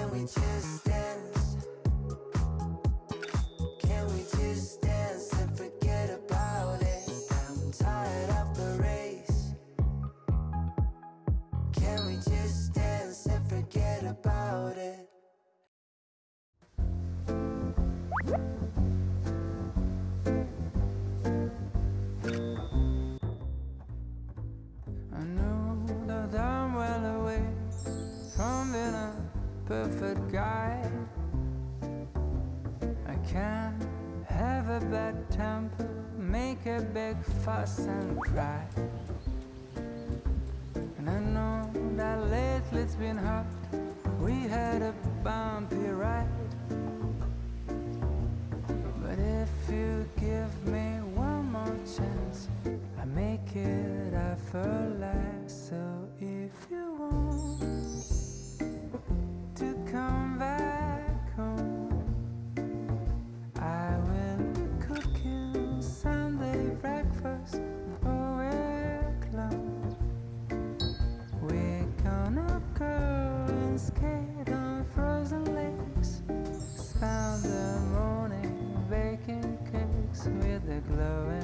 Can we just dance? Fuss and cry. And I know that lately it's been hard. We had a bumpy ride. But if you give me one more chance, I make it effortless. the morning, baking cakes with a glow.